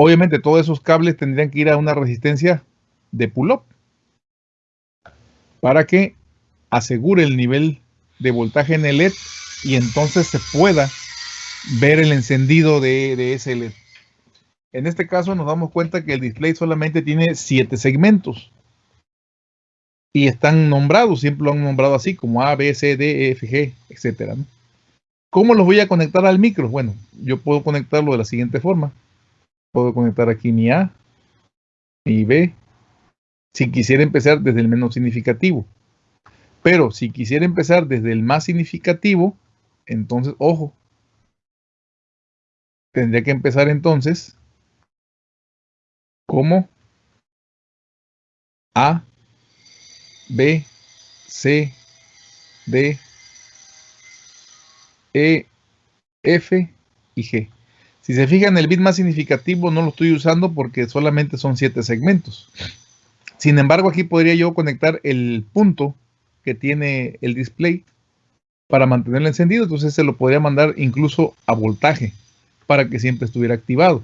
Obviamente todos esos cables tendrían que ir a una resistencia de pull-up para que asegure el nivel de voltaje en el LED y entonces se pueda ver el encendido de, ese LED. En este caso nos damos cuenta que el display solamente tiene siete segmentos y están nombrados, siempre lo han nombrado así como A, B, C, D, E, F, G, etcétera. ¿Cómo los voy a conectar al micro? Bueno, yo puedo conectarlo de la siguiente forma. Puedo conectar aquí mi A, mi B, si quisiera empezar desde el menos significativo. Pero si quisiera empezar desde el más significativo, entonces, ojo, tendría que empezar entonces como A, B, C, D, E, F y G. Si se fijan, el bit más significativo no lo estoy usando porque solamente son siete segmentos. Sin embargo, aquí podría yo conectar el punto que tiene el display para mantenerlo encendido. Entonces se lo podría mandar incluso a voltaje para que siempre estuviera activado.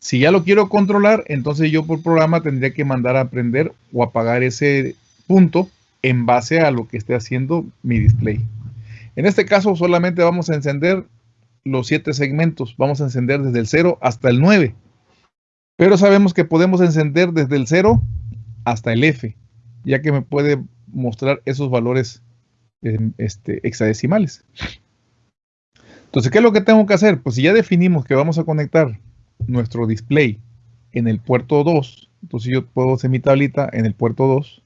Si ya lo quiero controlar, entonces yo por programa tendría que mandar a prender o apagar ese punto en base a lo que esté haciendo mi display. En este caso solamente vamos a encender los siete segmentos. Vamos a encender desde el 0 hasta el 9. Pero sabemos que podemos encender desde el 0 hasta el F, ya que me puede mostrar esos valores este, hexadecimales. Entonces, ¿qué es lo que tengo que hacer? Pues si ya definimos que vamos a conectar nuestro display en el puerto 2, entonces yo puedo hacer mi tablita en el puerto 2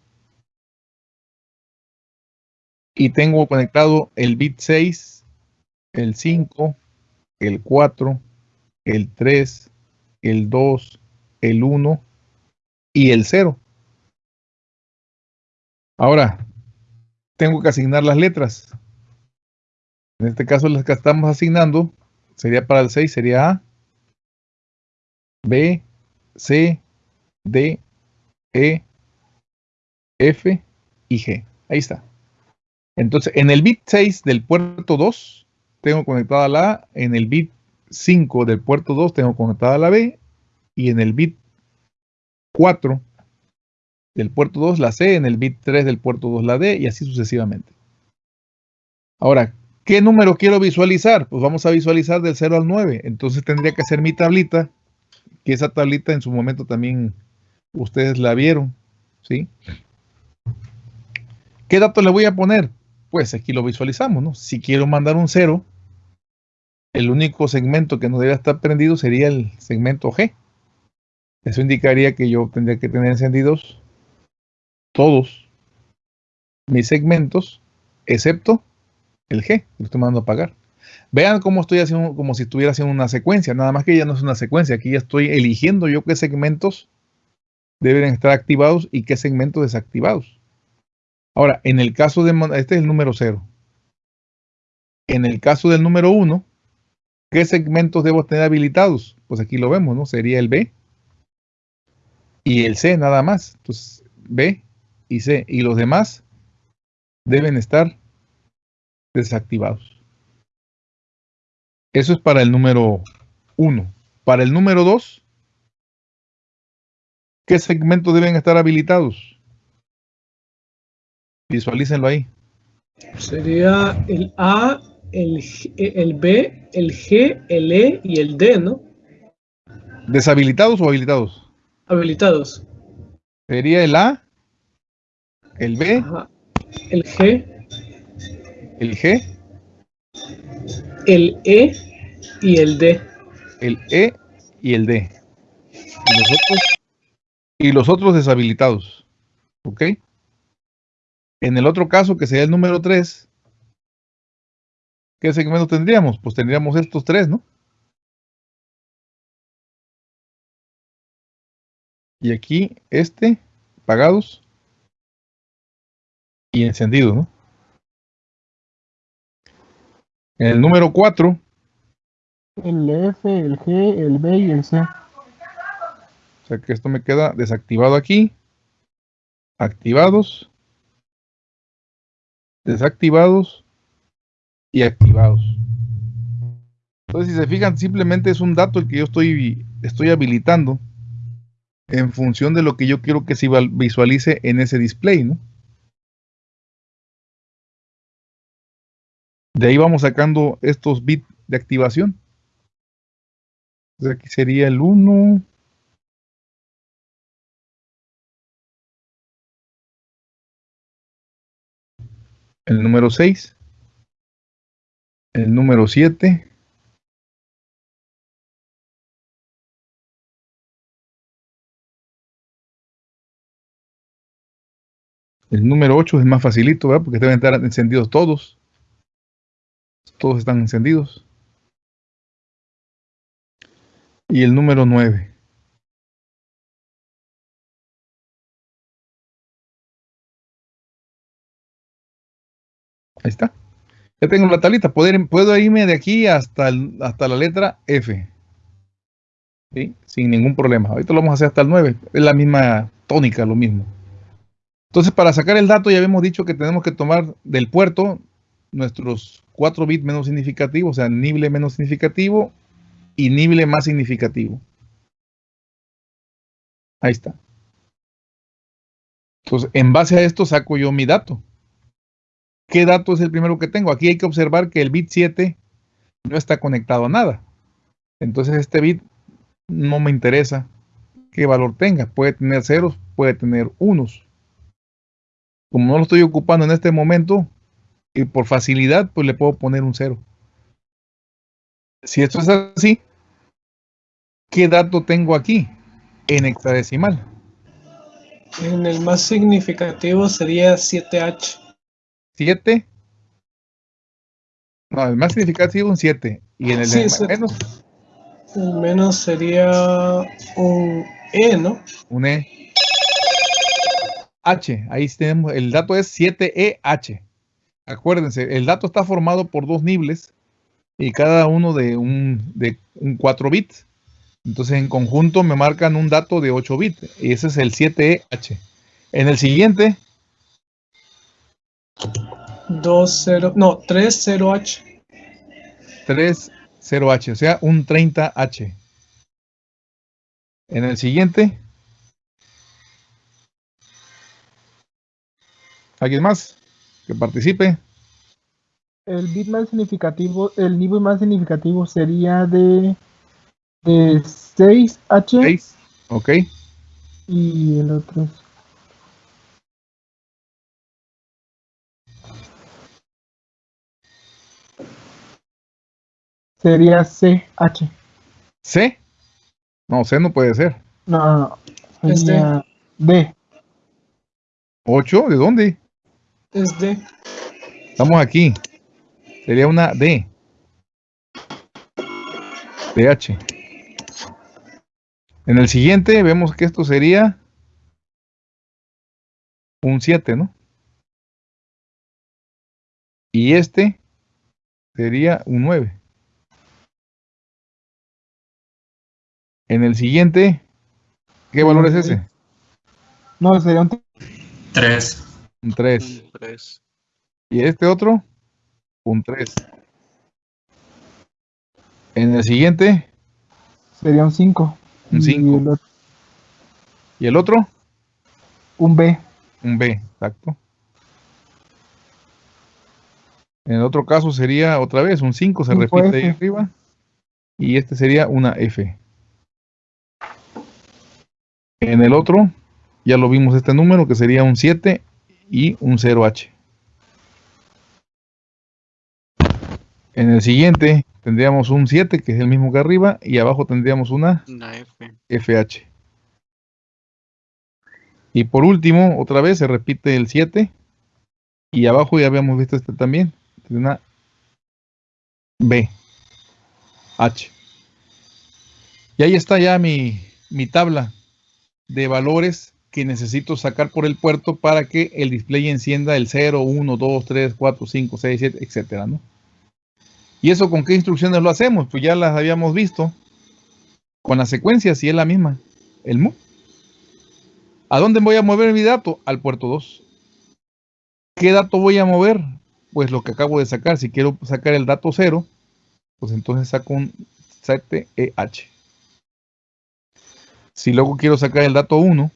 y tengo conectado el bit 6, el 5, el 4, el 3, el 2, el 1 y el 0. Ahora, tengo que asignar las letras. En este caso, las que estamos asignando sería para el 6, sería A, B, C, D, E, F y G. Ahí está. Entonces, en el bit 6 del puerto 2, tengo conectada la A, en el bit 5 del puerto 2 tengo conectada la B, y en el bit 4 del puerto 2 la C, en el bit 3 del puerto 2 la D, y así sucesivamente. Ahora, ¿qué número quiero visualizar? Pues vamos a visualizar del 0 al 9. Entonces tendría que hacer mi tablita, que esa tablita en su momento también ustedes la vieron, ¿sí? ¿Qué dato le voy a poner? pues aquí lo visualizamos, ¿no? Si quiero mandar un 0, el único segmento que no debe estar prendido sería el segmento G. Eso indicaría que yo tendría que tener encendidos todos mis segmentos, excepto el G, que estoy mandando a apagar. Vean cómo estoy haciendo, como si estuviera haciendo una secuencia, nada más que ya no es una secuencia, aquí ya estoy eligiendo yo qué segmentos deben estar activados y qué segmentos desactivados. Ahora, en el caso de, este es el número 0. En el caso del número 1, ¿qué segmentos debo tener habilitados? Pues aquí lo vemos, ¿no? Sería el B y el C nada más. Entonces, B y C. Y los demás deben estar desactivados. Eso es para el número 1. Para el número 2, ¿qué segmentos deben estar habilitados? Visualícenlo ahí. Sería el A, el, el B, el G, el E y el D, ¿no? ¿Deshabilitados o habilitados? Habilitados. Sería el A, el B, el G, el G, el E y el D. El E y el D. Y los otros, y los otros deshabilitados. ¿Ok? En el otro caso, que sería el número 3, ¿qué segmento tendríamos? Pues tendríamos estos tres, ¿no? Y aquí este, pagados y encendido, ¿no? En el número 4. El F, el G, el B y el C. O sea que esto me queda desactivado aquí. Activados desactivados y activados. Entonces, si se fijan, simplemente es un dato el que yo estoy estoy habilitando en función de lo que yo quiero que se visualice en ese display, ¿no? De ahí vamos sacando estos bits de activación. Entonces aquí sería el 1. El número 6. El número 7. El número 8 es más facilito, ¿verdad? Porque deben estar encendidos todos. Todos están encendidos. Y el número 9. Ahí está. Ya tengo la tablita. Puedo, irme de aquí hasta, hasta la letra F. ¿Sí? Sin ningún problema. Ahorita lo vamos a hacer hasta el 9. Es la misma tónica, lo mismo. Entonces, para sacar el dato, ya habíamos dicho que tenemos que tomar del puerto nuestros 4 bits menos significativos, o sea, nible menos significativo y nible más significativo. Ahí está. Entonces, en base a esto saco yo mi dato. ¿Qué dato es el primero que tengo? Aquí hay que observar que el bit 7 no está conectado a nada. Entonces, este bit no me interesa qué valor tenga. Puede tener ceros, puede tener unos como no lo estoy ocupando en este momento, y por facilidad, pues le puedo poner un cero. Si esto es así, ¿qué dato tengo aquí? En hexadecimal. En el más significativo sería 7H. ¿7? No, el más significativo es un 7. Y en el menos. El menos sería un E, ¿no? Un E. H, ahí tenemos, el dato es 7EH. Acuérdense, el dato está formado por dos nibles y cada uno de un, de un 4 bits. Entonces en conjunto me marcan un dato de 8 bits y ese es el 7EH. En el siguiente 2 0 no, 3 0H. 3 0H, o sea, un 30H. En el siguiente ¿Alguien más que participe? El bit más significativo, el nivel más significativo sería de, de 6H. 6, ok. Y el otro sería CH. ¿C? No, C no puede ser. No, no, sería D. ¿8? ¿De dónde? Es D. Estamos aquí. Sería una D. DH. En el siguiente vemos que esto sería un 7, ¿no? Y este sería un 9. En el siguiente, ¿qué valor es ese? No, sería un 3. Un 3. ¿Y este otro? Un 3. En el siguiente. Sería un 5. Un 5. ¿Y, el otro? Un B. Un B, exacto. En el otro caso sería otra vez un 5, se repite ahí arriba. Y este sería una F. En el otro, ya lo vimos este número, que sería un 7 y un 0H. En el siguiente tendríamos un 7, que es el mismo que arriba, y abajo tendríamos una, F. FH. Y por último, otra vez se repite el 7, y abajo ya habíamos visto este también, una B, H. Y ahí está ya mi, mi tabla de valores que necesito sacar por el puerto para que el display encienda el 0, 1, 2, 3, 4, 5, 6, 7, etcétera, ¿no? ¿Y eso con qué instrucciones lo hacemos? Pues ya las habíamos visto. Con la secuencia, si es la misma. El MU. ¿A dónde voy a mover mi dato? Al puerto 2. ¿Qué dato voy a mover? Pues lo que acabo de sacar. Si quiero sacar el dato 0, pues entonces saco un 7EH. Si luego quiero sacar el dato 1,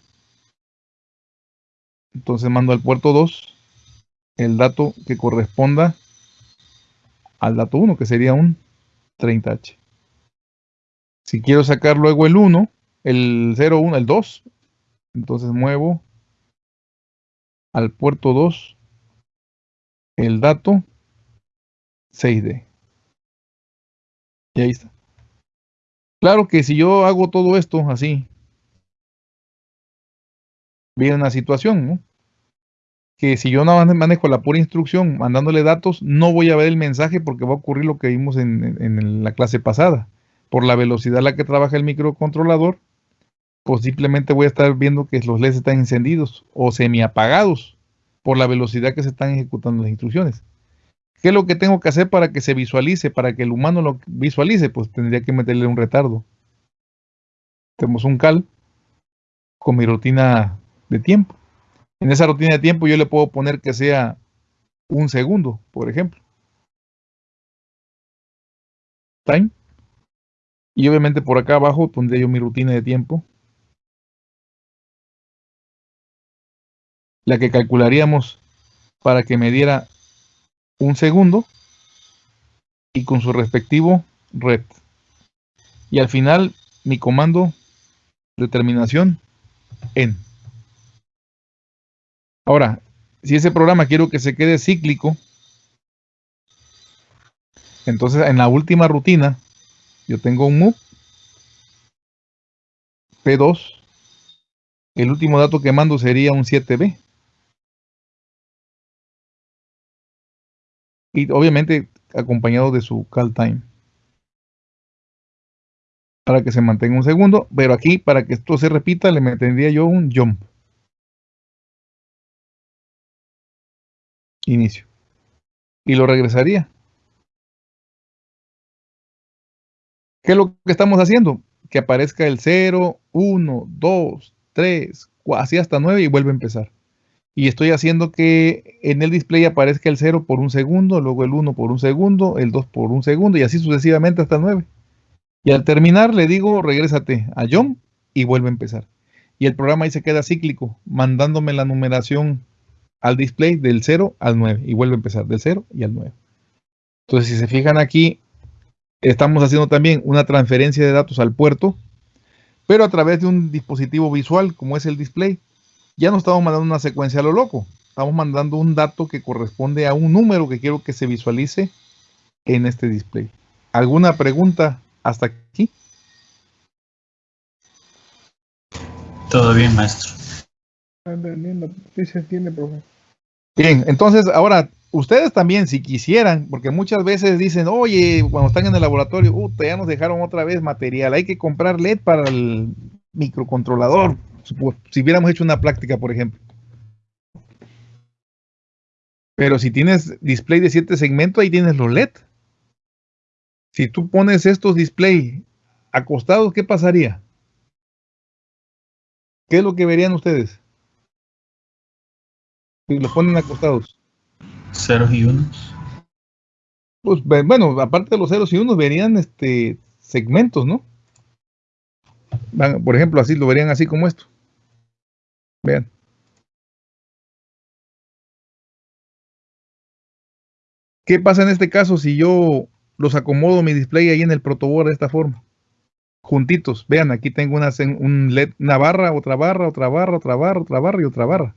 entonces mando al puerto 2 el dato que corresponda al dato 1, que sería un 30H. Si quiero sacar luego el 1, el 0, 1, el 2, entonces muevo al puerto 2 el dato 6D. Y ahí está. Claro que si yo hago todo esto así, viene una situación, ¿no? Que si yo no manejo la pura instrucción mandándole datos, no voy a ver el mensaje porque va a ocurrir lo que vimos en, en la clase pasada. Por la velocidad a la que trabaja el microcontrolador, pues simplemente voy a estar viendo que los LEDs están encendidos o semi apagados por la velocidad que se están ejecutando las instrucciones. ¿Qué es lo que tengo que hacer para que se visualice, para que el humano lo visualice? Pues tendría que meterle un retardo. Tenemos un cal con mi rutina de tiempo. En esa rutina de tiempo yo le puedo poner que sea un segundo, por ejemplo. Time. Y obviamente por acá abajo pondría yo mi rutina de tiempo. La que calcularíamos para que me diera un segundo y con su respectivo red. Y al final mi comando determinación en. Ahora, si ese programa quiero que se quede cíclico, entonces en la última rutina yo tengo un move P2. El último dato que mando sería un 7B. Y obviamente acompañado de su call time. Para que se mantenga un segundo. Pero aquí, para que esto se repita, le metería yo un jump. Inicio. Y lo regresaría. ¿Qué es lo que estamos haciendo? Que aparezca el 0, 1, 2, 3, así hasta 9 y vuelve a empezar y estoy haciendo que en el display aparezca el 0 por un segundo, luego el 1 por un segundo, el 2 por un segundo y así sucesivamente hasta el 9. Y al terminar le digo, regrésate a John y vuelve a empezar. Y el programa ahí se queda cíclico, mandándome la numeración al display del 0 al 9 y vuelve a empezar del 0 y al 9. Entonces, si se fijan aquí, estamos haciendo también una transferencia de datos al puerto, pero a través de un dispositivo visual como es el display ya no estamos mandando una secuencia a lo loco. Estamos mandando un dato que corresponde a un número que quiero que se visualice en este display. ¿Alguna pregunta hasta aquí? Todo bien, maestro. Bien, entonces ahora ustedes también, si quisieran, porque muchas veces dicen, oye, cuando están en el laboratorio, ya nos dejaron otra vez material, hay que comprar LED para el microcontrolador si hubiéramos hecho una práctica, por ejemplo. Pero si tienes display de 7 segmentos, ahí tienes los LED. Si tú pones estos display acostados, ¿qué pasaría? ¿Qué es lo que verían ustedes? Si los ponen acostados. Ceros y unos. Pues bueno, aparte de los ceros y unos, verían este segmentos, ¿no? por ejemplo, así lo verían así como esto. Vean. ¿Qué pasa en este caso si yo los acomodo mi display ahí en el protoboard de esta forma? Juntitos. Vean, aquí tengo una, un LED, una barra, otra barra, otra barra, otra barra, otra barra y otra barra.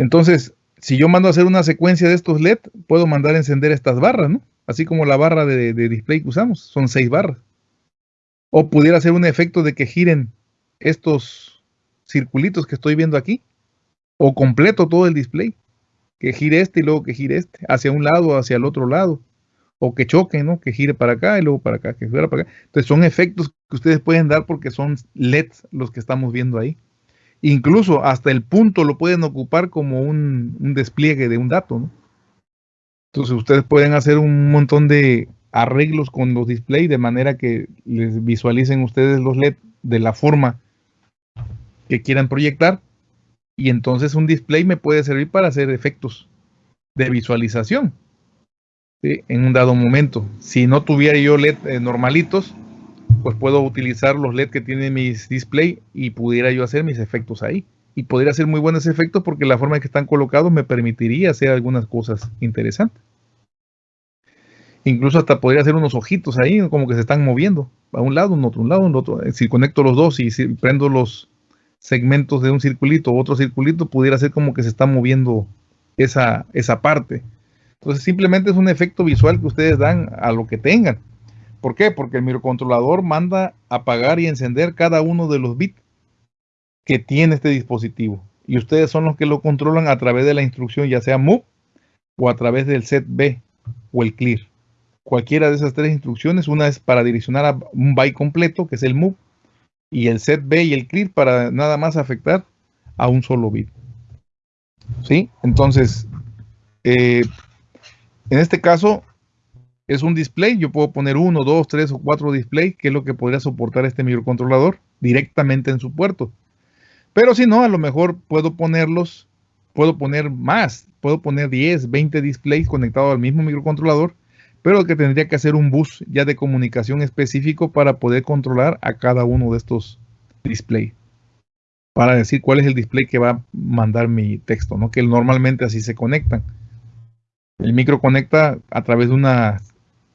Entonces, si yo mando a hacer una secuencia de estos LED, puedo mandar a encender estas barras, ¿no? Así como la barra de, display que usamos, son seis barras. O pudiera hacer un efecto de que giren estos circulitos que estoy viendo aquí, o completo todo el display, que gire este y luego que gire este, hacia un lado, hacia el otro lado, o que choque, ¿no? Que gire para acá y luego para acá, que fuera para acá. Entonces son efectos que ustedes pueden dar porque son LEDs los que estamos viendo ahí. Incluso hasta el punto lo pueden ocupar como un, despliegue de un dato. Entonces ustedes pueden hacer un montón de arreglos con los displays de manera que les visualicen ustedes los LED de la forma que quieran proyectar y entonces un display me puede servir para hacer efectos de visualización en un dado momento. Si no tuviera yo LED eh, normalitos, pues puedo utilizar los LED que tiene mis display y pudiera yo hacer mis efectos ahí. Y podría hacer muy buenos efectos porque la forma en que están colocados me permitiría hacer algunas cosas interesantes. Incluso hasta podría hacer unos ojitos ahí, como que se están moviendo. A un lado, un otro, un lado, un otro. Si conecto los dos y si prendo los segmentos de un circulito o otro circulito, pudiera ser como que se está moviendo esa, esa parte. Entonces simplemente es un efecto visual que ustedes dan a lo que tengan. ¿Por qué? Porque el microcontrolador manda apagar y encender cada uno de los bits que tiene este dispositivo. Y ustedes son los que lo controlan a través de la instrucción, ya sea move o a través del set B o el clear. Cualquiera de esas tres instrucciones, una es para direccionar a un byte completo, que es el move, y el set B y el clear para nada más afectar a un solo bit. ¿Sí? Entonces, eh, en este caso, es un display. Yo puedo poner uno, dos, tres o cuatro displays, que es lo que podría soportar este microcontrolador directamente en su puerto. Pero si no, a lo mejor puedo ponerlos, puedo poner más, puedo poner 10, 20 displays conectados al mismo microcontrolador, pero que tendría que hacer un bus ya de comunicación específico para poder controlar a cada uno de estos displays. Para decir cuál es el display que va a mandar mi texto, ¿no? Que normalmente así se conectan. El micro conecta a través de una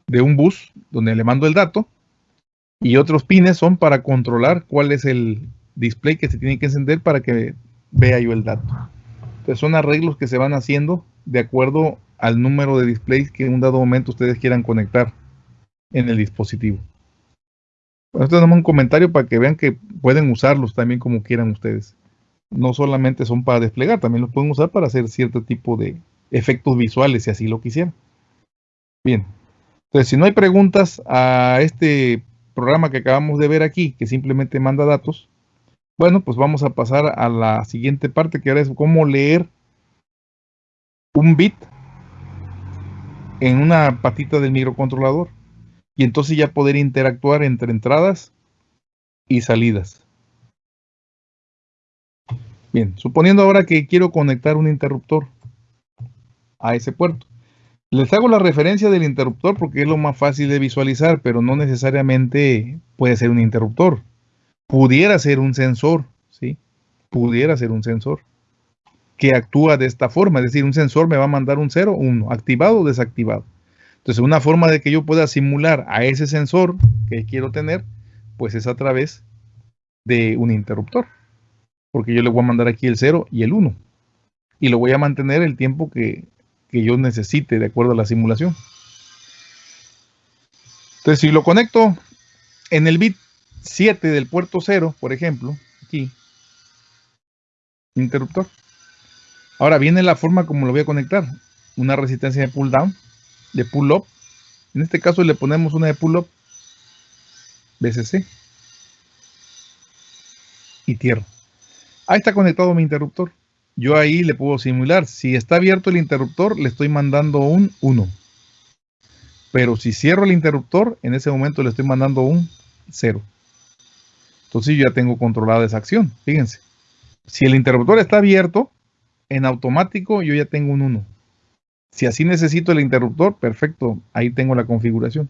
de un bus donde le mando el dato y otros pines son para controlar cuál es el display que se tiene que encender para que vea yo el dato. Entonces son arreglos que se van haciendo de acuerdo al número de displays que en un dado momento ustedes quieran conectar en el dispositivo. Bueno, esto es un comentario para que vean que pueden usarlos también como quieran ustedes. No solamente son para desplegar, también los pueden usar para hacer cierto tipo de efectos visuales si así lo quisieran. Bien, entonces, si no hay preguntas a este programa que acabamos de ver aquí, que simplemente manda datos, bueno, pues vamos a pasar a la siguiente parte, que ahora es cómo leer un bit en una patita del microcontrolador. Y entonces ya poder interactuar entre entradas y salidas. Bien, suponiendo ahora que quiero conectar un interruptor a ese puerto. Les hago la referencia del interruptor porque es lo más fácil de visualizar, pero no necesariamente puede ser un interruptor. Pudiera ser un sensor, ¿sí? Pudiera ser un sensor que actúa de esta forma, es decir, un sensor me va a mandar un 0 o 1, activado o desactivado. Entonces, una forma de que yo pueda simular a ese sensor que quiero tener, pues es a través de un interruptor. Porque yo le voy a mandar aquí el 0 y el 1. Y lo voy a mantener el tiempo que que yo necesite de acuerdo a la simulación. Entonces, si lo conecto en el bit 7 del puerto 0, por ejemplo, aquí, interruptor. Ahora viene la forma como lo voy a conectar. Una resistencia de pull down, de pull up. En este caso le ponemos una de pull up, BCC. Y tierra. Ahí está conectado mi interruptor yo ahí le puedo simular. Si está abierto el interruptor, le estoy mandando un 1. Pero si cierro el interruptor, en ese momento le estoy mandando un 0. Entonces yo ya tengo controlada esa acción. Fíjense. Si el interruptor está abierto, en automático yo ya tengo un 1. Si así necesito el interruptor, perfecto. Ahí tengo la configuración.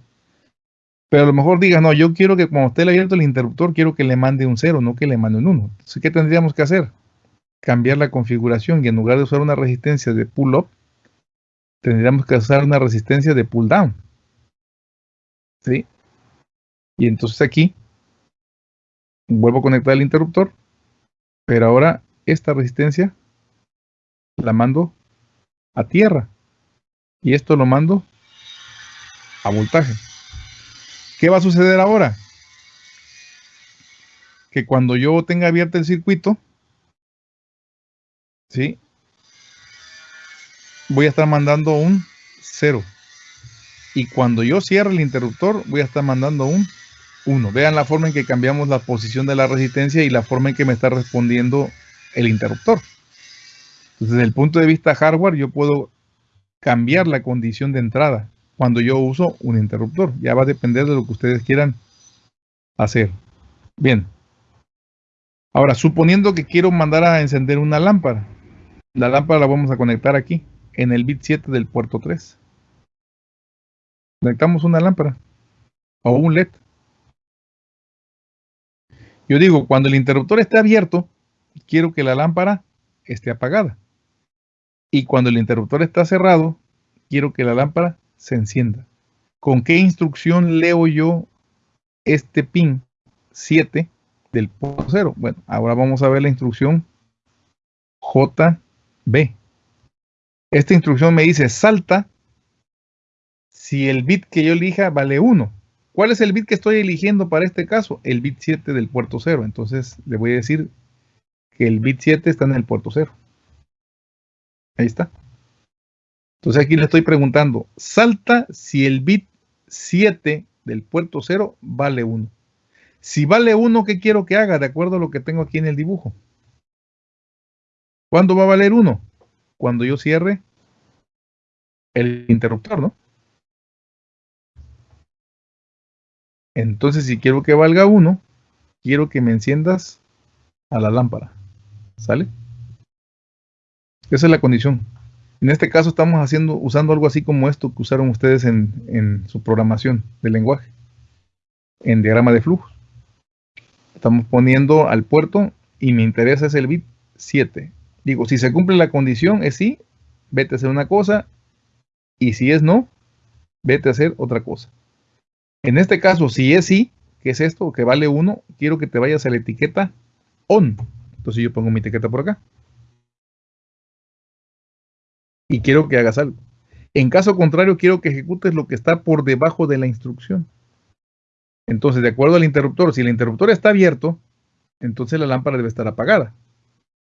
Pero a lo mejor diga, no, yo quiero que cuando esté abierto el interruptor, quiero que le mande un 0, no que le mande un 1. Entonces, ¿qué tendríamos que hacer? Cambiar la configuración y en lugar de usar una resistencia de pull up, tendríamos que usar una resistencia de pull down. ¿Sí? Y entonces aquí vuelvo a conectar el interruptor, pero ahora esta resistencia la mando a tierra y esto lo mando a voltaje. ¿Qué va a suceder ahora? Que cuando yo tenga abierto el circuito, ¿sí? Voy a estar mandando un 0. Y cuando yo cierre el interruptor, voy a estar mandando un 1. Vean la forma en que cambiamos la posición de la resistencia y la forma en que me está respondiendo el interruptor. Entonces, desde el punto de vista hardware, yo puedo cambiar la condición de entrada cuando yo uso un interruptor. Ya va a depender de lo que ustedes quieran hacer. Bien. Ahora, suponiendo que quiero mandar a encender una lámpara. La lámpara la vamos a conectar aquí, en el bit 7 del puerto 3. Conectamos una lámpara o un LED. Yo digo, cuando el interruptor esté abierto, quiero que la lámpara esté apagada. Y cuando el interruptor está cerrado, quiero que la lámpara se encienda. ¿Con qué instrucción leo yo este pin 7 del puerto 0? Bueno, ahora vamos a ver la instrucción JB. Esta instrucción me dice salta si el bit que yo elija vale 1. ¿Cuál es el bit que estoy eligiendo para este caso? El bit 7 del puerto 0. Entonces le voy a decir que el bit 7 está en el puerto 0. Ahí está. Entonces aquí le estoy preguntando, salta si el bit 7 del puerto 0 vale 1. Si vale 1, ¿qué quiero que haga? De acuerdo a lo que tengo aquí en el dibujo. ¿Cuándo va a valer 1? Cuando yo cierre el interruptor, ¿no? Entonces, si quiero que valga 1, quiero que me enciendas a la lámpara. ¿Sale? Esa es la condición. En este caso estamos haciendo, usando algo así como esto que usaron ustedes en, su programación de lenguaje, en diagrama de flujo. Estamos poniendo al puerto y me interesa es el bit 7. Digo, si se cumple la condición es sí, vete a hacer una cosa, y si es no, vete a hacer otra cosa. En este caso, si es sí, que es esto, que vale 1, quiero que te vayas a la etiqueta on. Entonces yo pongo mi etiqueta por acá. Y quiero que hagas algo. En caso contrario, quiero que ejecutes lo que está por debajo de la instrucción. Entonces, de acuerdo al interruptor, si el interruptor está abierto, entonces la lámpara debe estar apagada.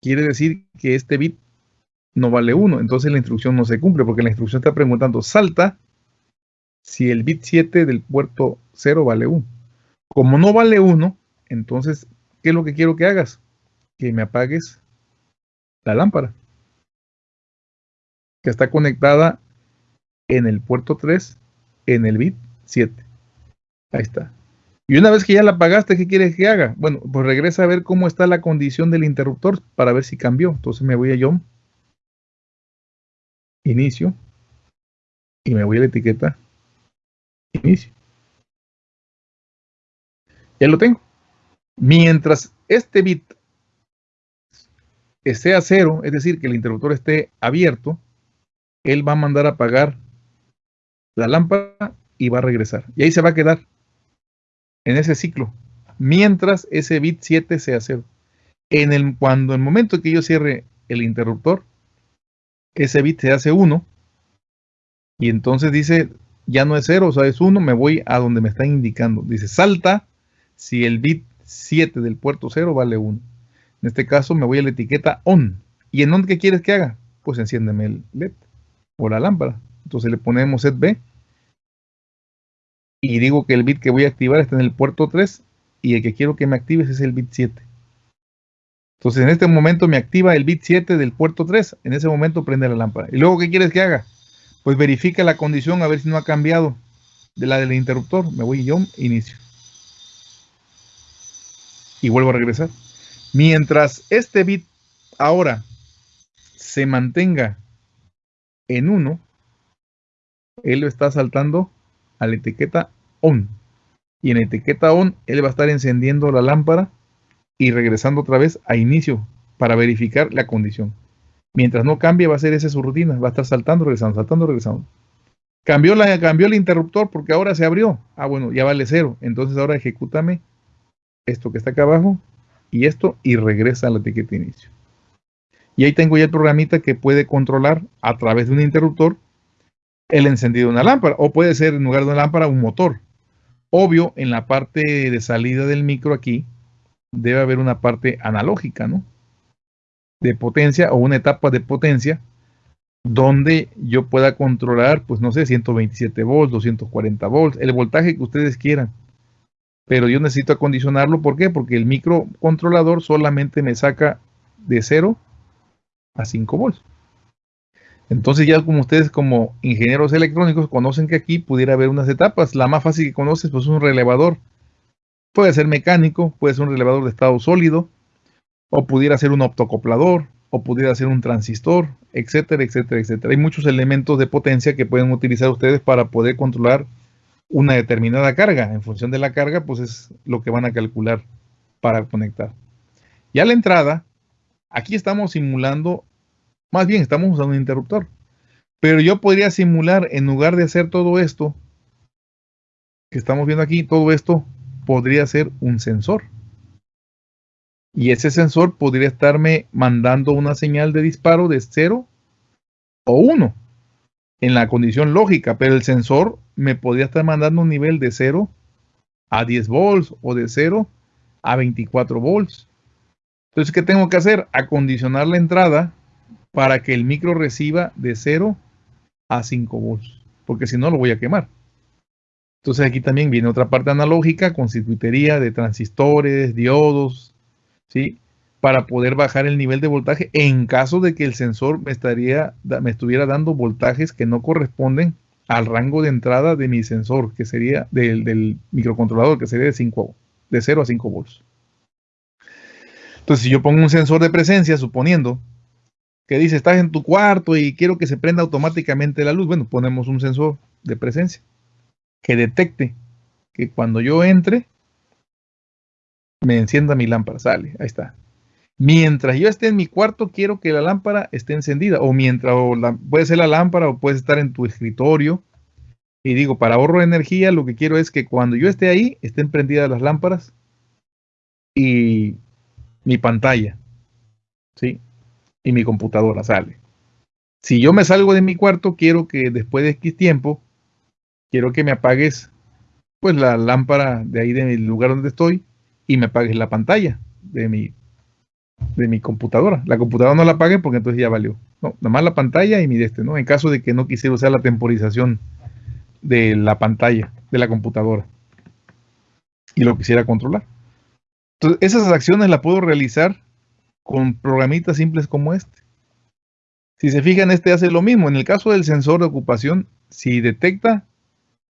Quiere decir que este bit no vale 1, entonces la instrucción no se cumple, porque la instrucción está preguntando, salta si el bit 7 del puerto 0 vale 1. Como no vale 1, entonces, ¿qué es lo que quiero que hagas? Que me apagues la lámpara, que está conectada en el puerto 3, en el bit 7. Ahí está. Y una vez que ya la apagaste, ¿qué quieres que haga? Bueno, pues regresa a ver cómo está la condición del interruptor para ver si cambió. Entonces me voy a John, inicio, y me voy a la etiqueta inicio. Ya lo tengo. Mientras este bit sea cero, es decir, que el interruptor esté abierto, él va a mandar a apagar la lámpara y va a regresar. Y ahí se va a quedar en ese ciclo, mientras ese bit 7 sea cero. En el, cuando el momento que yo cierre el interruptor, ese bit se hace 1 y entonces dice ya no es 0, o sea, es 1, me voy a donde me están indicando. Dice, salta si el bit 7 del puerto 0 vale 1. En este caso me voy a la etiqueta ON. ¿Y en dónde qué quieres que haga? Pues enciéndeme el LED o la lámpara. Entonces le ponemos set B y digo que el bit que voy a activar está en el puerto 3 y el que quiero que me actives es el bit 7. Entonces en este momento me activa el bit 7 del puerto 3, en ese momento prende la lámpara. ¿Y luego qué quieres que haga? pues verifica la condición a ver si no ha cambiado de la del interruptor. Me voy yo, inicio. Y vuelvo a regresar. Mientras este bit ahora se mantenga en 1, él lo está saltando a la etiqueta ON. Y en la etiqueta ON, él va a estar encendiendo la lámpara y regresando otra vez a inicio para verificar la condición. Mientras no cambie, va a ser esa su rutina. Va a estar saltando, regresando, saltando, regresando. Cambió, la, cambió el interruptor porque ahora se abrió. Ah, bueno, ya vale cero. Entonces ahora ejecútame esto que está acá abajo y esto y regresa a la etiqueta inicio. Y ahí tengo ya el programita que puede controlar a través de un interruptor el encendido de una lámpara. O puede ser en lugar de una lámpara un motor. Obvio, en la parte de salida del micro aquí debe haber una parte analógica, ¿no? de potencia o una etapa de potencia donde yo pueda controlar, pues no sé, 127 volts, 240 volts, el voltaje que ustedes quieran. Pero yo necesito acondicionarlo, ¿por qué? Porque el microcontrolador solamente me saca de 0 a 5 volts. Entonces ya como ustedes como ingenieros electrónicos conocen que aquí pudiera haber unas etapas. La más fácil que conoces pues es un relevador. Puede ser mecánico, puede ser un relevador de estado sólido, o pudiera ser un optocoplador, o pudiera ser un transistor, etcétera, etcétera, etcétera. Hay muchos elementos de potencia que pueden utilizar ustedes para poder controlar una determinada carga. En función de la carga, pues es lo que van a calcular para conectar. Y a la entrada, aquí estamos simulando, más bien estamos usando un interruptor. Pero yo podría simular, en lugar de hacer todo esto, que estamos viendo aquí, todo esto podría ser un sensor. Y ese sensor podría estarme mandando una señal de disparo de 0 o 1 en la condición lógica, pero el sensor me podría estar mandando un nivel de 0 a 10 volts o de 0 a 24 volts. Entonces, ¿qué tengo que hacer? Acondicionar la entrada para que el micro reciba de 0 a 5 volts, porque si no lo voy a quemar. Entonces aquí también viene otra parte analógica con circuitería de transistores, diodos, ¿sí? Para poder bajar el nivel de voltaje en caso de que el sensor me, estaría, me estuviera dando voltajes que no corresponden al rango de entrada de mi sensor, que sería del, microcontrolador, que sería de, 5, de 0 a 5 volts. Entonces, si yo pongo un sensor de presencia, suponiendo que dice, estás en tu cuarto y quiero que se prenda automáticamente la luz, bueno, ponemos un sensor de presencia que detecte que cuando yo entre, me encienda mi lámpara, sale, ahí está. Mientras yo esté en mi cuarto, quiero que la lámpara esté encendida, o mientras, puede ser la lámpara, o puede estar en tu escritorio. Y digo, para ahorro de energía, lo que quiero es que cuando yo esté ahí, estén prendidas las lámparas y mi pantalla, ¿sí? Y mi computadora sale. Si yo me salgo de mi cuarto, quiero que después de X tiempo, quiero que me apagues pues la lámpara de ahí del lugar donde estoy y me apagues la pantalla de mi, de mi computadora. La computadora no la apague porque entonces ya valió. No, nada más la pantalla y mi de este, ¿no? En caso de que no quisiera usar la temporización de la pantalla de la computadora y lo quisiera controlar. Entonces, esas acciones las puedo realizar con programitas simples como este. Si se fijan, este hace lo mismo. En el caso del sensor de ocupación, si detecta,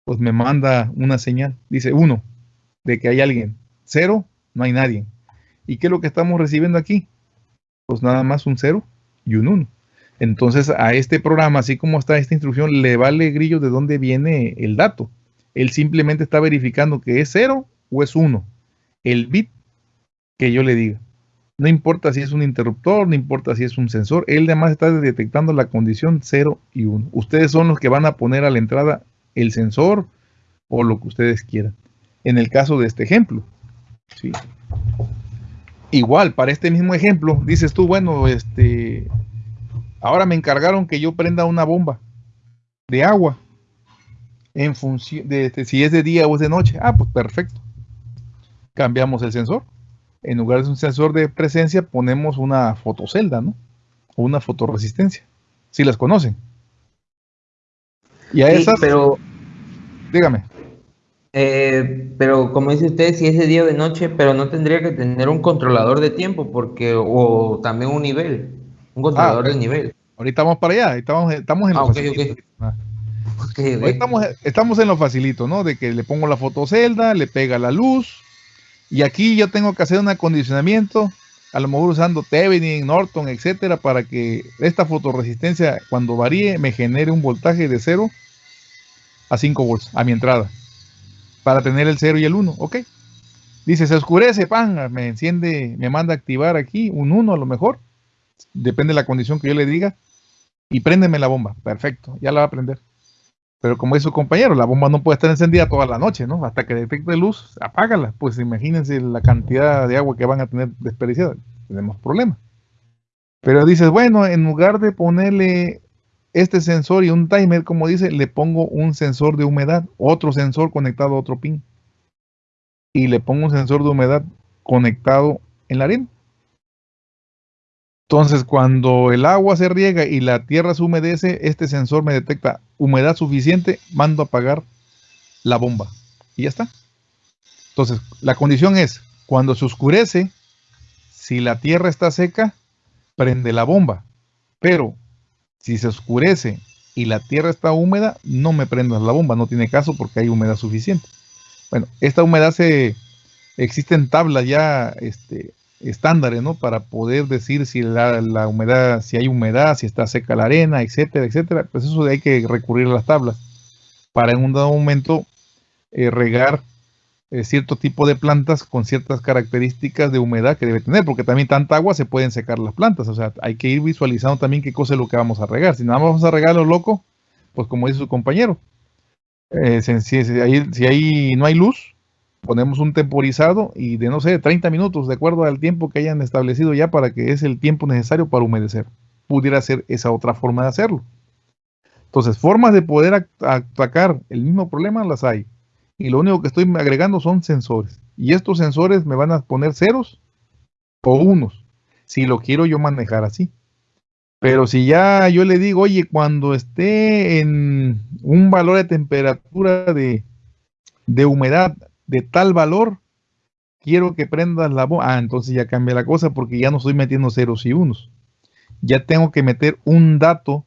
pues me manda una señal. Dice uno, de que hay alguien. Cero, no hay nadie. ¿Y qué es lo que estamos recibiendo aquí? Pues nada más un cero y un uno. Entonces a este programa, así como está esta instrucción, le vale grillo de dónde viene el dato. Él simplemente está verificando que es cero o es uno. El bit que yo le diga. No importa si es un interruptor, no importa si es un sensor, él además está detectando la condición 0 y 1. Ustedes son los que van a poner a la entrada el sensor o lo que ustedes quieran. En el caso de este ejemplo. ¿sí? Igual, para este mismo ejemplo, dices tú, bueno, este, ahora me encargaron que yo prenda una bomba de agua en función de, de si es de día o es de noche. Ah, pues perfecto. Cambiamos el sensor en lugar de un sensor de presencia, ponemos una fotocelda, ¿no? O una fotoresistencia. Si las conocen. Y a sí, esas. Pero. Dígame. Eh, pero como dice usted, si es de día o de noche, pero no tendría que tener un controlador de tiempo, porque, o también un nivel, un controlador ah, de nivel. Ahorita vamos para allá, estamos, estamos en ah, lo okay, facilito. Okay. Estamos, estamos en lo facilito, ¿no? De que le pongo la fotocelda, le pega la luz, y aquí yo tengo que hacer un acondicionamiento, a lo mejor usando Thevenin, Norton, etcétera, para que esta fotoresistencia cuando varíe me genere un voltaje de 0 a 5 volts a mi entrada. Para tener el 0 y el 1, ok. Dice, se oscurece, pan, me enciende, me manda a activar aquí un 1 a lo mejor. Depende de la condición que yo le diga. Y préndeme la bomba. Perfecto, ya la va a prender. Pero como dice su compañero, la bomba no puede estar encendida toda la noche, ¿no? Hasta que detecte luz, apágala. Pues imagínense la cantidad de agua que van a tener desperdiciada. Tenemos problemas. Pero dices, bueno, en lugar de ponerle este sensor y un timer, como dice, le pongo un sensor de humedad, otro sensor conectado a otro pin. Y le pongo un sensor de humedad conectado en la arena. Entonces, cuando el agua se riega y la tierra se humedece, este sensor me detecta humedad suficiente, mando a apagar la bomba. Y ya está. Entonces, la condición es, cuando se oscurece, si la tierra está seca, prende la bomba. Pero, si se oscurece y la tierra está húmeda, no me prendas la bomba, no tiene caso porque hay humedad suficiente. Bueno, esta humedad se... Existen tablas ya este, estándares, ¿no? Para poder decir si la, humedad, si hay humedad, si está seca la arena, etcétera, etcétera. Pues eso hay que recurrir a las tablas para en un dado momento eh, regar eh, cierto tipo de plantas con ciertas características de humedad que debe tener, porque también tanta agua se pueden secar las plantas, o sea, hay que ir visualizando también qué cosa es lo que vamos a regar. Si nada más vamos a regar lo loco, pues como dice su compañero, eh, si, si, ahí, si ahí no hay luz, ponemos un temporizado y de no sé, 30 minutos, de acuerdo al tiempo que hayan establecido ya para que es el tiempo necesario para humedecer. Pudiera ser esa otra forma de hacerlo. Entonces, formas de poder atacar el mismo problema las hay. Y lo único que estoy agregando son sensores. Y estos sensores me van a poner ceros o unos, si lo quiero yo manejar así. Pero si ya yo le digo, oye, cuando esté en un valor de temperatura de, de humedad de tal valor, quiero que prendas la bomba. Ah, entonces ya cambia la cosa porque ya no estoy metiendo ceros y unos. Ya tengo que meter un dato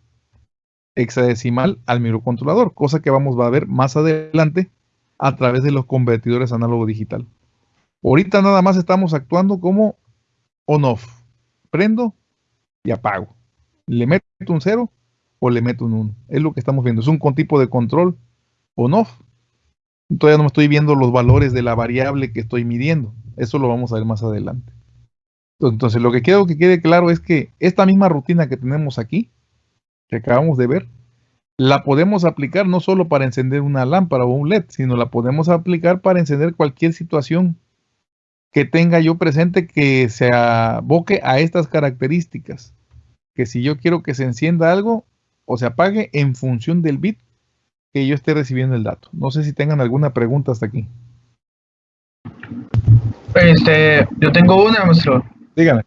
hexadecimal al microcontrolador, cosa que vamos a ver más adelante a través de los convertidores análogo digital. Ahorita nada más estamos actuando como on-off. Prendo y apago. Le meto un 0 o le meto un 1. Es lo que estamos viendo. Es un tipo de control on-off Todavía no me estoy viendo los valores de la variable que estoy midiendo. Eso lo vamos a ver más adelante. Entonces, lo que quiero que quede claro es que esta misma rutina que tenemos aquí, que acabamos de ver, la podemos aplicar no solo para encender una lámpara o un LED, sino la podemos aplicar para encender cualquier situación que tenga yo presente que se aboque a estas características. Que si yo quiero que se encienda algo o se apague en función del bit que yo esté recibiendo el dato. No sé si tengan alguna pregunta hasta aquí. Este, yo tengo una, maestro. Dígame.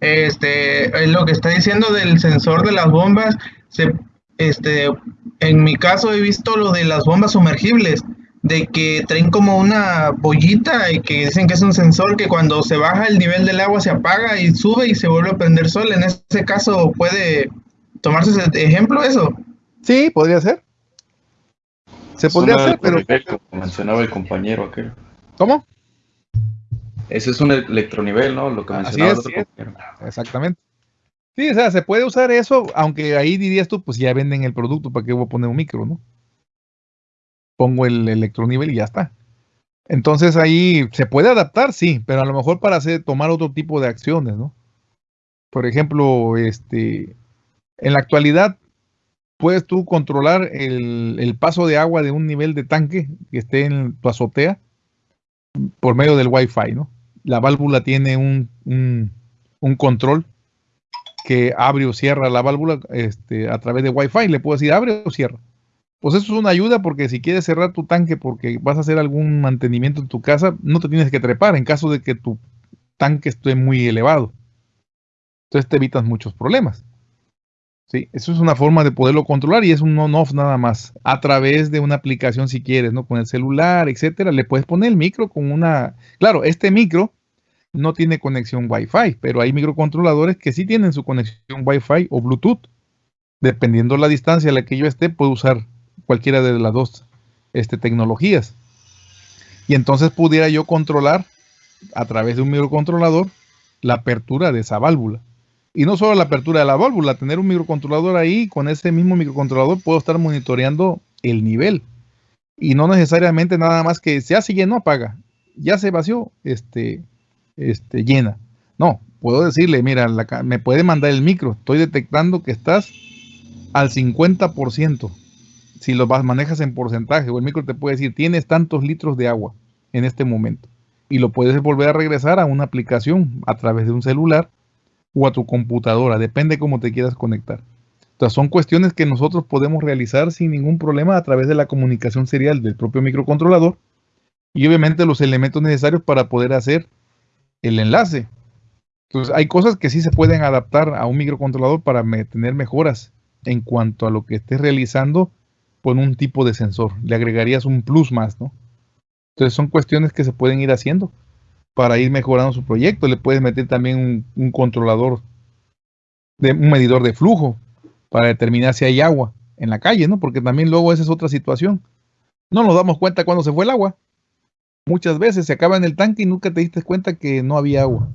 Este, lo que está diciendo del sensor de las bombas, se, este, en mi caso he visto lo de las bombas sumergibles, de que traen como una bollita y que dicen que es un sensor que cuando se baja el nivel del agua se apaga y sube y se vuelve a prender sol. En ese caso, ¿puede tomarse ese ejemplo eso? Sí, podría ser. Se podría hacer, pero. Como mencionaba el compañero aquel. ¿Cómo? Ese es un electronivel, ¿no? Lo que mencionaba el otro compañero. Exactamente. Sí, o sea, se puede usar eso, aunque ahí dirías tú, pues ya venden el producto, ¿para qué voy a poner un micro, no? Pongo el electronivel y ya está. Entonces ahí se puede adaptar, sí, pero a lo mejor para hacer, tomar otro tipo de acciones, ¿no? Por ejemplo, este, en la actualidad puedes tú controlar el, paso de agua de un nivel de tanque que esté en tu azotea por medio del Wi-Fi, ¿no? La válvula tiene un, control que abre o cierra la válvula este, a través de Wi-Fi. Le puedo decir abre o cierra. Pues eso es una ayuda porque si quieres cerrar tu tanque porque vas a hacer algún mantenimiento en tu casa, no te tienes que trepar en caso de que tu tanque esté muy elevado. Entonces te evitas muchos problemas. Sí, eso es una forma de poderlo controlar y es un on-off nada más. A través de una aplicación si quieres, ¿no? Con el celular, etcétera. Le puedes poner el micro con una. Claro, este micro no tiene conexión Wi-Fi, pero hay microcontroladores que sí tienen su conexión Wi-Fi o Bluetooth. Dependiendo la distancia a la que yo esté, puedo usar cualquiera de las dos este, tecnologías. Y entonces pudiera yo controlar a través de un microcontrolador la apertura de esa válvula. Y no solo la apertura de la válvula, tener un microcontrolador ahí, con ese mismo microcontrolador puedo estar monitoreando el nivel. Y no necesariamente nada más que se llenó, apaga. Ya se vació, este, este, llena. No, puedo decirle, mira, me puede mandar el micro. Estoy detectando que estás al 50%. Si lo manejas en porcentaje, o el micro te puede decir, tienes tantos litros de agua en este momento. Y lo puedes volver a regresar a una aplicación a través de un celular o a tu computadora, depende cómo te quieras conectar. Entonces son cuestiones que nosotros podemos realizar sin ningún problema a través de la comunicación serial del propio microcontrolador y obviamente los elementos necesarios para poder hacer el enlace. Entonces hay cosas que sí se pueden adaptar a un microcontrolador para tener mejoras en cuanto a lo que estés realizando con un tipo de sensor. Le agregarías un plus más, ¿no? Entonces son cuestiones que se pueden ir haciendo para ir mejorando su proyecto. Le puedes meter también un, controlador, de, un medidor de flujo para determinar si hay agua en la calle, ¿no? Porque también luego esa es otra situación. No nos damos cuenta cuando se fue el agua. Muchas veces se acaba en el tanque y nunca te diste cuenta que no había agua.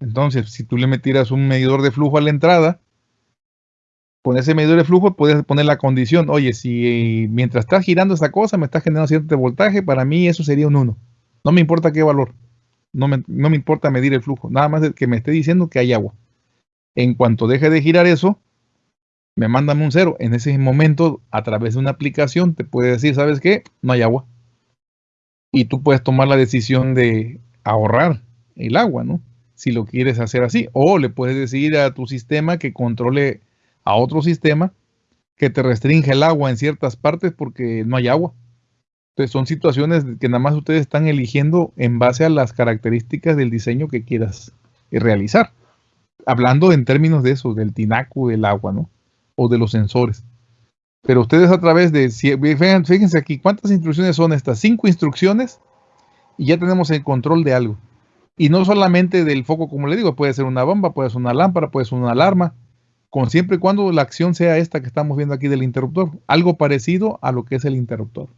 Entonces, si tú le metieras un medidor de flujo a la entrada, Con ese medidor de flujo puedes poner la condición, oye, si mientras está girando esta cosa me está generando cierto voltaje, para mí eso sería un 1. No me importa qué valor. No me, no me importa medir el flujo. Nada más que me esté diciendo que hay agua. En cuanto deje de girar eso, me mandan un cero. En ese momento, a través de una aplicación, te puede decir, ¿sabes qué? No hay agua. Y tú puedes tomar la decisión de ahorrar el agua, ¿no? Si lo quieres hacer así. O le puedes decir a tu sistema que controle a otro sistema que te restringe el agua en ciertas partes porque no hay agua. Entonces son situaciones que nada más ustedes están eligiendo en base a las características del diseño que quieras realizar. Hablando en términos de eso, del tinaco del agua, ¿no? O de los sensores. Pero ustedes a través de, fíjense aquí, ¿cuántas instrucciones son estas? Cinco instrucciones y ya tenemos el control de algo. Y no solamente del foco, como le digo, puede ser una bomba, puede ser una lámpara, puede ser una alarma, con siempre y cuando la acción sea esta que estamos viendo aquí del interruptor, algo parecido a lo que es el interruptor,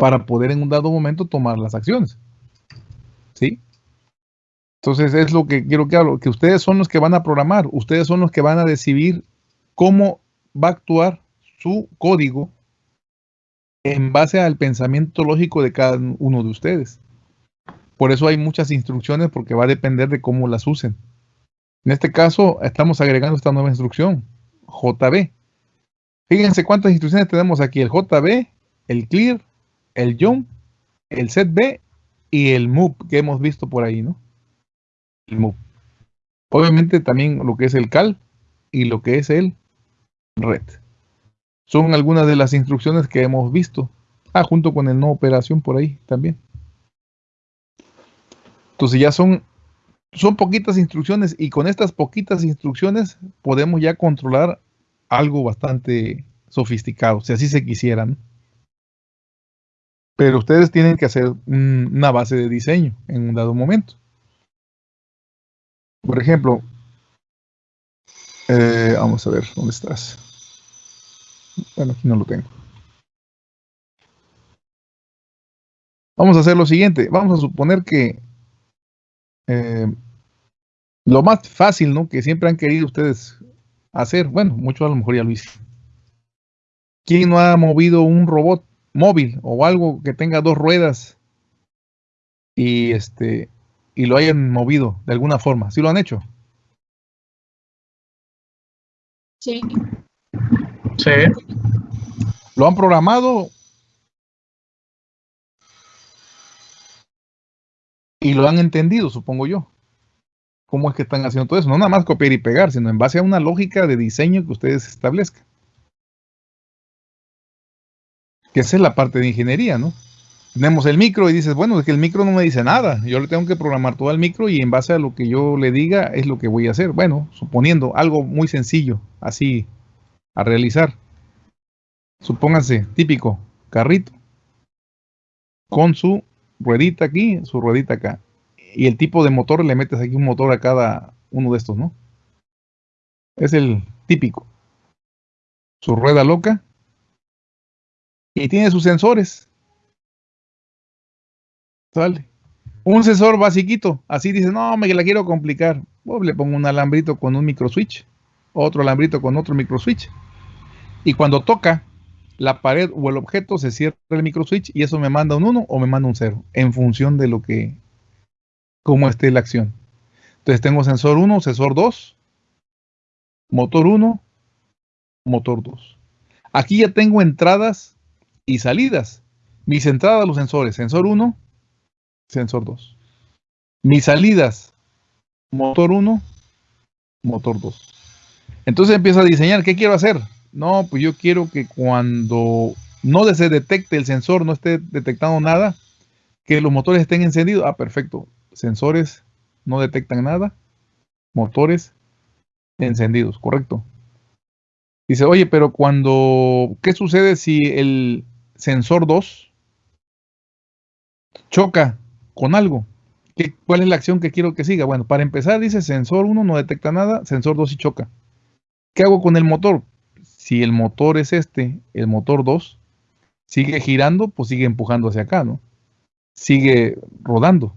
para poder en un dado momento tomar las acciones. ¿Sí? Entonces es lo que quiero que hablo, que ustedes son los que van a programar, ustedes son los que van a decidir cómo va a actuar su código en base al pensamiento lógico de cada uno de ustedes. Por eso hay muchas instrucciones porque va a depender de cómo las usen. En este caso estamos agregando esta nueva instrucción, JB. Fíjense cuántas instrucciones tenemos aquí, el JB, el clear, el jump, el setB y el move que hemos visto por ahí, ¿no? El move. Obviamente también lo que es el cal y lo que es el red son algunas de las instrucciones que hemos visto. Ah, junto con el no operación por ahí también. Entonces ya son, son poquitas instrucciones y con estas poquitas instrucciones podemos ya controlar algo bastante sofisticado, si así se quisieran. Pero ustedes tienen que hacer una base de diseño en un dado momento. Por ejemplo, eh, vamos a ver, ¿dónde estás? Bueno, aquí no lo tengo. Vamos a hacer lo siguiente. Vamos a suponer que eh, lo más fácil, ¿no? Que siempre han querido ustedes hacer. Bueno, muchos a lo mejor ya lo hice. ¿Quién no ha movido un robot móvil o algo que tenga dos ruedas y este y lo hayan movido de alguna forma? ¿Sí lo han hecho? Sí. Sí. ¿Lo han programado? Y lo han entendido, supongo yo. ¿Cómo es que están haciendo todo eso? No nada más copiar y pegar, sino en base a una lógica de diseño que ustedes establezcan. Que esa es la parte de ingeniería, ¿no? Tenemos el micro y dices, bueno, es que el micro no me dice nada. Yo le tengo que programar todo el micro y en base a lo que yo le diga es lo que voy a hacer. Bueno, suponiendo algo muy sencillo, así a realizar. Supónganse, típico, carrito, con su ruedita aquí, su ruedita acá. Y el tipo de motor, le metes aquí un motor a cada uno de estos, ¿no? Es el típico. Su rueda loca. Y tiene sus sensores. Un sensor basiquito. Así dice, no, me la quiero complicar. Pues le pongo un alambrito con un micro switch. Otro alambrito con otro micro switch. Y cuando toca la pared o el objeto, se cierra el micro switch y eso me manda un 1 o me manda un 0, en función de lo que, cómo esté la acción. Entonces tengo sensor 1, sensor 2, motor 1, motor 2. Aquí ya tengo entradas y salidas. Mis entradas, los sensores, sensor 1, sensor 2. Mis salidas, motor 1, motor 2. Entonces empiezo a diseñar, ¿qué quiero hacer? No, pues yo quiero que cuando no se detecte el sensor, no esté detectando nada, que los motores estén encendidos. Ah, perfecto. Sensores no detectan nada. Motores encendidos, correcto. Dice, oye, pero cuando, ¿qué sucede si el sensor 2 choca con algo? ¿Qué, ¿Cuál es la acción que quiero que siga? Bueno, para empezar, dice sensor 1 no detecta nada, sensor 2 sí choca. ¿Qué hago con el motor? si el motor es este, el motor 2, sigue girando, pues sigue empujando hacia acá, ¿no? Sigue rodando.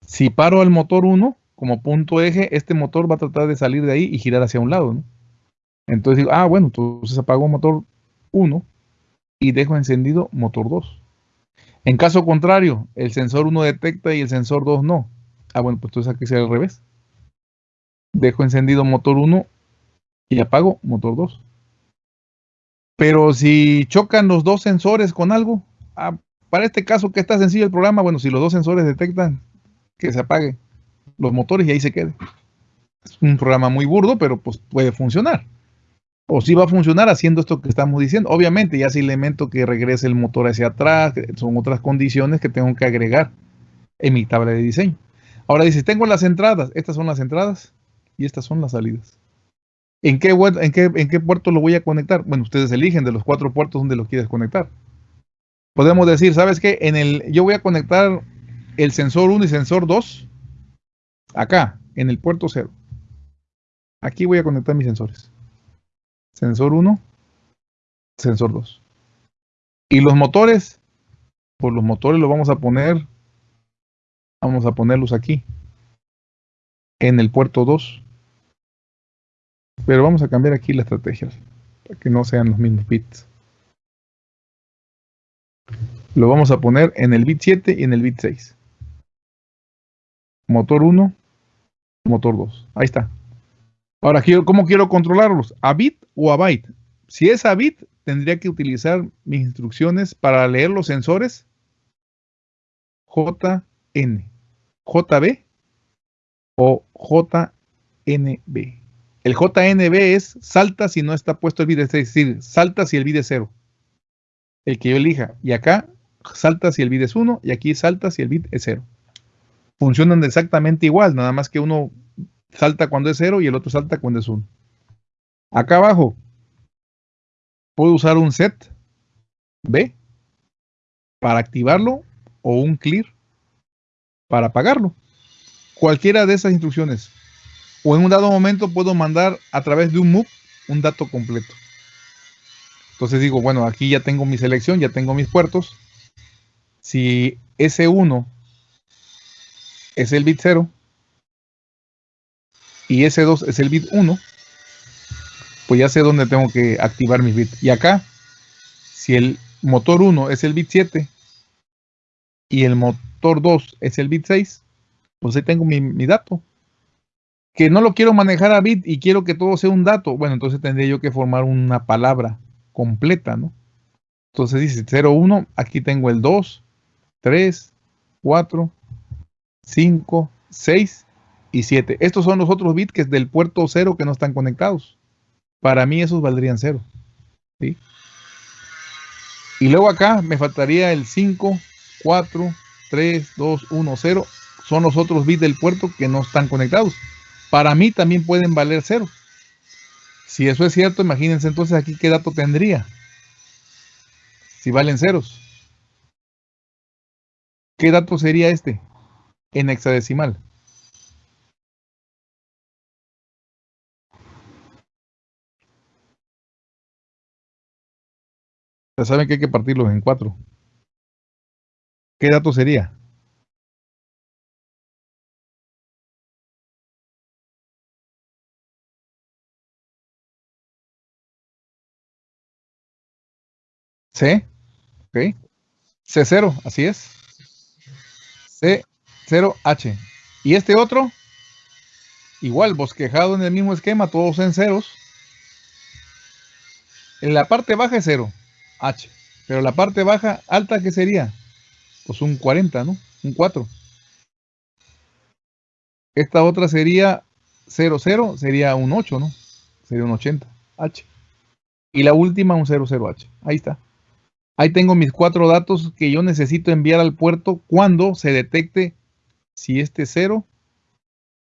Si paro al motor 1 como punto eje, este motor va a tratar de salir de ahí y girar hacia un lado, ¿no? Entonces digo, ah, bueno, entonces apago motor 1 y dejo encendido motor 2. En caso contrario, el sensor 1 detecta y el sensor 2 no. Ah, bueno, pues entonces aquí será al revés. Dejo encendido motor 1 y apago motor 2. Pero si chocan los dos sensores con algo, ah, para este caso que está sencillo el programa, bueno, si los dos sensores detectan que se apague los motores y ahí se quede. Es un programa muy burdo, pero pues puede funcionar. O si va a funcionar haciendo esto que estamos diciendo. Obviamente, ya si elemento que regrese el motor hacia atrás, son otras condiciones que tengo que agregar en mi tabla de diseño. Ahora dice, tengo las entradas, estas son las entradas y estas son las salidas. ¿En qué, en, qué, ¿En qué puerto lo voy a conectar? Bueno, ustedes eligen de los cuatro puertos donde lo quieres conectar. Podemos decir, ¿sabes qué? En el, yo voy a conectar el sensor 1 y sensor 2 acá, en el puerto 0. Aquí voy a conectar mis sensores. Sensor 1, sensor 2. Y los motores, pues los motores los vamos a poner, vamos a ponerlos aquí, en el puerto 2. Pero vamos a cambiar aquí la estrategia, para que no sean los mismos bits. Lo vamos a poner en el bit 7 y en el bit 6. Motor 1, motor 2. Ahí está. Ahora, ¿cómo quiero controlarlos? ¿A bit o a byte? Si es a bit, tendría que utilizar mis instrucciones para leer los sensores JN, JB o JNB. El JNB es salta si no está puesto el bit, es decir, salta si el bit es 0. El que yo elija. Y acá salta si el bit es 1 y aquí salta si el bit es 0. Funcionan exactamente igual, nada más que uno salta cuando es 0 y el otro salta cuando es 1. Acá abajo puedo usar un set B para activarlo o un clear para apagarlo. Cualquiera de esas instrucciones. O en un dado momento puedo mandar a través de un move un dato completo. Entonces digo, bueno, aquí ya tengo mi selección, ya tengo mis puertos. Si S1 es el bit 0, y ese 2 es el bit 1, pues ya sé dónde tengo que activar mis bits. Y acá, si el motor 1 es el bit 7 y el motor 2 es el bit 6, pues ahí tengo mi, mi, dato. Que no lo quiero manejar a bit y quiero que todo sea un dato. Bueno, entonces tendría yo que formar una palabra completa, ¿no? Entonces dice 0, 1, aquí tengo el 2, 3, 4, 5, 6 y 7. Estos son los otros bits que es del puerto 0 que no están conectados. Para mí esos valdrían 0. ¿sí? Y luego acá me faltaría el 5, 4, 3, 2, 1, 0. Son los otros bits del puerto que no están conectados. Para mí también pueden valer 0. Si eso es cierto, imagínense entonces aquí qué dato tendría. Si valen ceros. ¿Qué dato sería este? En hexadecimal. Ya saben que hay que partirlos en cuatro. ¿Qué dato sería? C, ok. C0, así es. C0H. Y este otro, igual, bosquejado en el mismo esquema, todos en ceros. En la parte baja es cero. H. Pero la parte baja, alta, ¿qué sería? Pues un 40, ¿no? Un 4. Esta otra sería 0, 0, sería un 8, ¿no? Sería un 80, H. Y la última un 00H. Ahí está. Ahí tengo mis cuatro datos que yo necesito enviar al puerto cuando se detecte si este es 0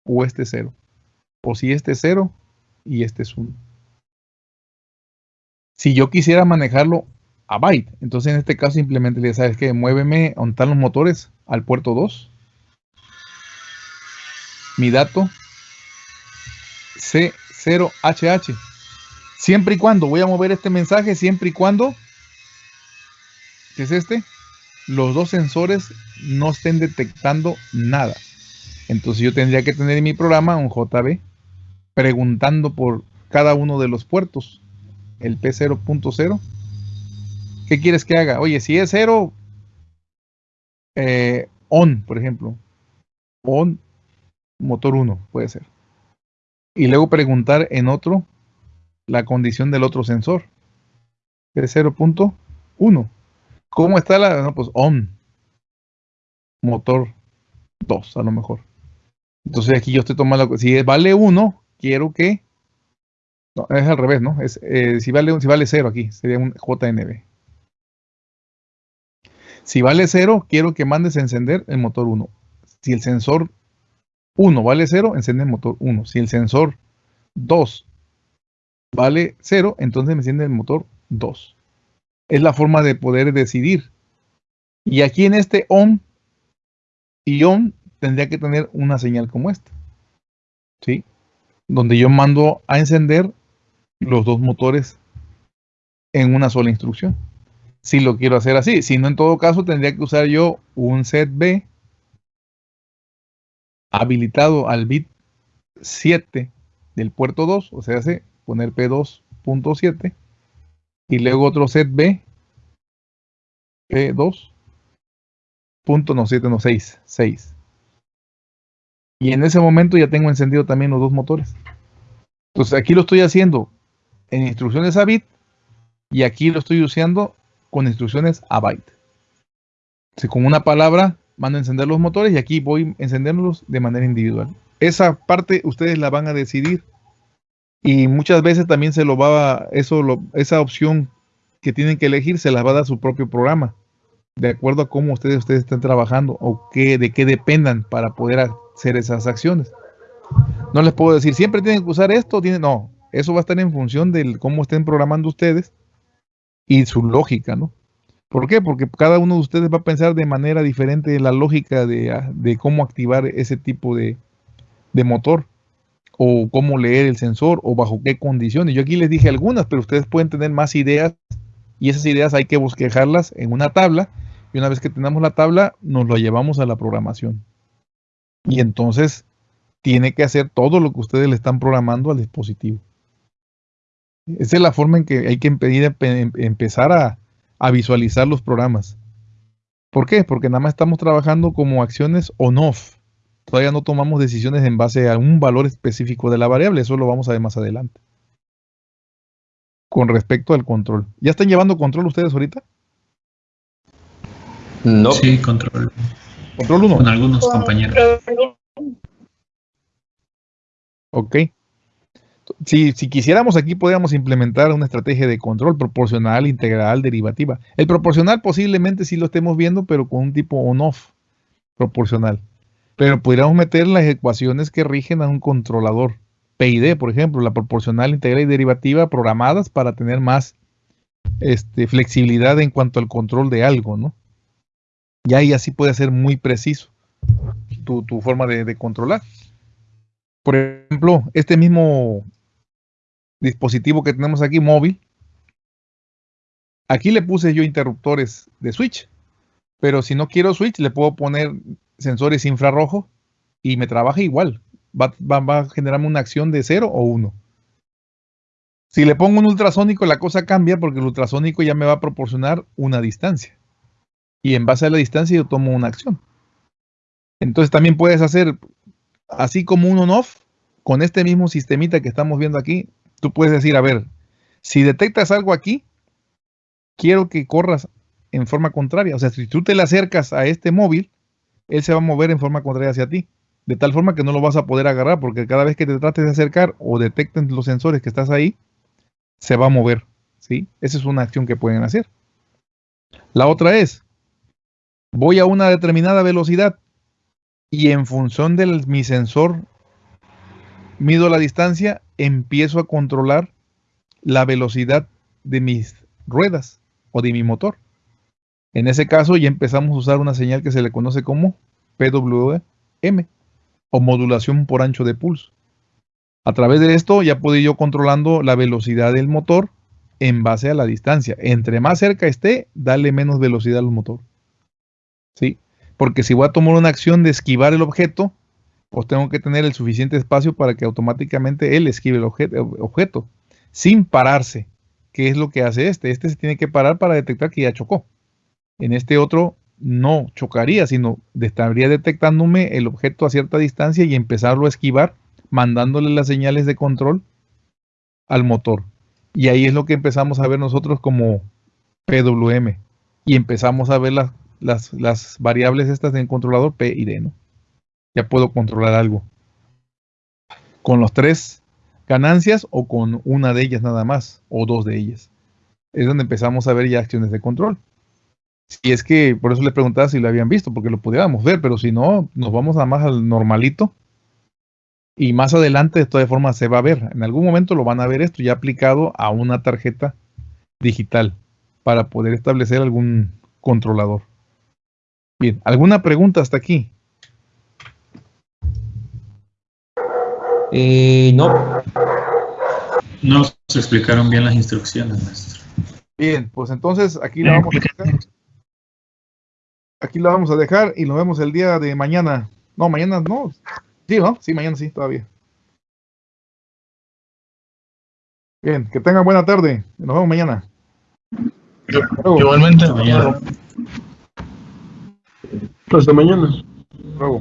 o este es 0. O si este es 0 y este es 1 si yo quisiera manejarlo a byte, entonces en este caso simplemente le sabes que muéveme a están los motores al puerto 2. Mi dato C0HH. Siempre y cuando voy a mover este mensaje, siempre y cuando, ¿qué es este? Los dos sensores no estén detectando nada. Entonces yo tendría que tener en mi programa un JB preguntando por cada uno de los puertos, el P0.0. ¿Qué quieres que haga? Oye, si es 0, eh, on, por ejemplo. On, motor 1, puede ser. Y luego preguntar en otro la condición del otro sensor. P0.1. ¿Cómo está la? No, pues on. Motor 2, a lo mejor. Entonces aquí yo estoy tomando, si vale 1, quiero que, no, es al revés, ¿no? Es, eh, si, vale, si vale 0 aquí, sería un JNB. Si vale 0, quiero que mandes a encender el motor 1. Si el sensor 1 vale 0, enciende el motor 1. Si el sensor 2 vale 0, entonces me enciende el motor 2. Es la forma de poder decidir. Y aquí en este ON y ON tendría que tener una señal como esta. ¿Sí? Donde yo mando a encender los dos motores en una sola instrucción. Si lo quiero hacer así. Si no, en todo caso, tendría que usar yo un set B habilitado al bit 7 del puerto 2, o sea, hace poner P2.7 y luego otro set B P2 punto no 7 no 6 6 y en ese momento ya tengo encendido también los dos motores. Entonces aquí lo estoy haciendo en instrucciones a bit y aquí lo estoy usando con instrucciones a byte. Si con una palabra mando a encender los motores y aquí voy a encenderlos de manera individual. Esa parte ustedes la van a decidir y muchas veces también se lo va eso esa opción que tienen que elegir se las va a dar su propio programa de acuerdo a cómo ustedes ustedes estén trabajando o qué de qué dependan para poder hacer esas acciones. No les puedo decir, siempre tienen que usar esto, tienen, no, eso va a estar en función de cómo estén programando ustedes y su lógica, ¿no? ¿Por qué? Porque cada uno de ustedes va a pensar de manera diferente la lógica de, cómo activar ese tipo de, motor o cómo leer el sensor o bajo qué condiciones. Yo aquí les dije algunas, pero ustedes pueden tener más ideas y esas ideas hay que bosquejarlas en una tabla y una vez que tenemos la tabla nos lo llevamos a la programación. Y entonces tiene que hacer todo lo que ustedes le están programando al dispositivo. Esa es la forma en que hay que em, empezar a, a visualizar los programas. ¿Por qué? Porque nada más estamos trabajando como acciones on-off. Todavía no tomamos decisiones en base a un valor específico de la variable. Eso lo vamos a ver más adelante. Con respecto al control. ¿Ya están llevando control ustedes ahorita? No. Sí, control. Control 1. Con algunos compañeros. Ok. Si, si, quisiéramos aquí podríamos implementar una estrategia de control proporcional, integral, derivativa. El proporcional posiblemente sí lo estemos viendo, pero con un tipo on-off proporcional. Pero podríamos meter las ecuaciones que rigen a un controlador. PID, por ejemplo, la proporcional, integral y derivativa programadas para tener más este, flexibilidad en cuanto al control de algo, ¿no? Y ahí así puede ser muy preciso tu, forma de, controlar. Por ejemplo, este mismo dispositivo que tenemos aquí, móvil, aquí le puse yo interruptores de switch, pero si no quiero switch, le puedo poner sensores infrarrojos y me trabaja igual. Va, va, a generarme una acción de 0 o 1. Si le pongo un ultrasónico, la cosa cambia porque el ultrasónico ya me va a proporcionar una distancia y en base a la distancia yo tomo una acción. Entonces también puedes hacer, así como un on-off, con este mismo sistemita que estamos viendo aquí, tú puedes decir, a ver, si detectas algo aquí, quiero que corras en forma contraria. O sea, si tú te le acercas a este móvil, él se va a mover en forma contraria hacia ti. De tal forma que no lo vas a poder agarrar, porque cada vez que te trates de acercar o detecten los sensores que estás ahí, se va a mover. ¿sí? Esa es una acción que pueden hacer. La otra es, voy a una determinada velocidad y en función de mi sensor mido la distancia, empiezo a controlar la velocidad de mis ruedas o de mi motor. En ese caso ya empezamos a usar una señal que se le conoce como PWM o modulación por ancho de pulso. A través de esto ya puedo ir yo controlando la velocidad del motor en base a la distancia. Entre más cerca esté, dale menos velocidad al motor. ¿sí? Porque si voy a tomar una acción de esquivar el objeto, pues tengo que tener el suficiente espacio para que automáticamente él esquive el obje- objeto, sin pararse. ¿Qué es lo que hace este? Este se tiene que parar para detectar que ya chocó. En este otro no chocaría, sino estaría detectándome el objeto a cierta distancia y empezarlo a esquivar, mandándole las señales de control al motor. Y ahí es lo que empezamos a ver nosotros como PWM. Y empezamos a ver las variables estas en controlador P y D, ¿no? Ya puedo controlar algo. Con los tres ganancias o con una de ellas nada más, o dos de ellas. Es donde empezamos a ver ya acciones de control. Si es que, por eso le preguntaba si lo habían visto, porque lo pudiéramos ver, pero si no, nos vamos nada más al normalito. Y más adelante, de todas formas, se va a ver. En algún momento lo van a ver esto ya aplicado a una tarjeta digital para poder establecer algún controlador. Bien, ¿alguna pregunta hasta aquí? Eh, no, No se explicaron bien las instrucciones, maestro. Bien, pues entonces aquí la vamos a dejar. Aquí la vamos a dejar y nos vemos el día de mañana. No, mañana no. Sí, ¿no? Sí, mañana sí, todavía. Bien, que tengan buena tarde. Nos vemos mañana. Hasta luego. Igualmente. Hasta mañana. Hasta mañana. Hasta luego.